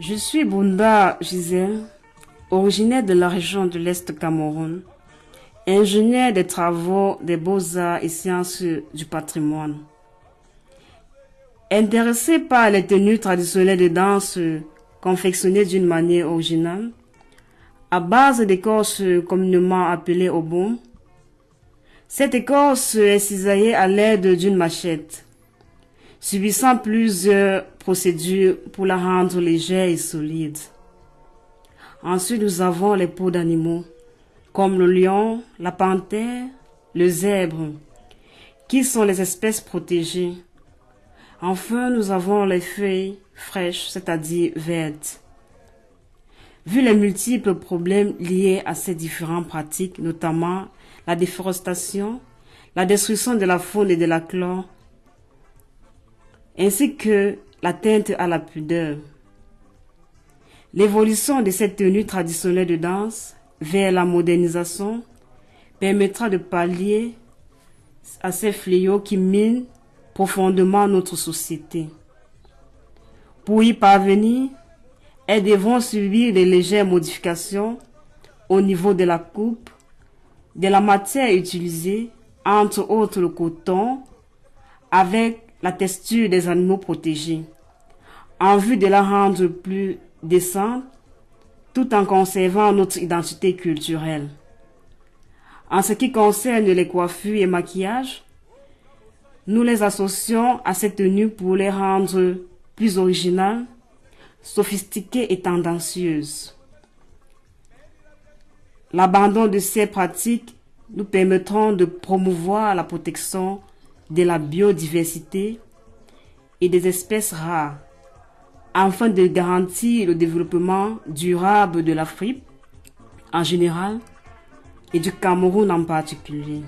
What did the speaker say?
Je suis Bunda Gisèle, originaire de la région de l'Est Cameroun, ingénieur des travaux des beaux-arts et sciences du patrimoine. Intéressé par les tenues traditionnelles de danse confectionnées d'une manière originale, à base d'écorce communément appelée obon, cette écorce est cisaillée à l'aide d'une machette, subissant plusieurs procédures pour la rendre légère et solide. Ensuite, nous avons les peaux d'animaux, comme le lion, la panthère, le zèbre, qui sont les espèces protégées. Enfin, nous avons les feuilles fraîches, c'est-à-dire vertes. Vu les multiples problèmes liés à ces différentes pratiques, notamment la déforestation, la destruction de la faune et de la flore, ainsi que l'atteinte à la pudeur. L'évolution de cette tenue traditionnelle de danse vers la modernisation permettra de pallier à ces fléaux qui minent profondément notre société. Pour y parvenir, elles devront subir des légères modifications au niveau de la coupe, de la matière utilisée, entre autres le coton, avec la texture des animaux protégés, en vue de la rendre plus décente, tout en conservant notre identité culturelle. En ce qui concerne les coiffures et maquillages, nous les associons à cette tenue pour les rendre plus originales, sophistiquées et tendancieuses. L'abandon de ces pratiques nous permettront de promouvoir la protection de la biodiversité et des espèces rares afin de garantir le développement durable de l'Afrique en général et du Cameroun en particulier.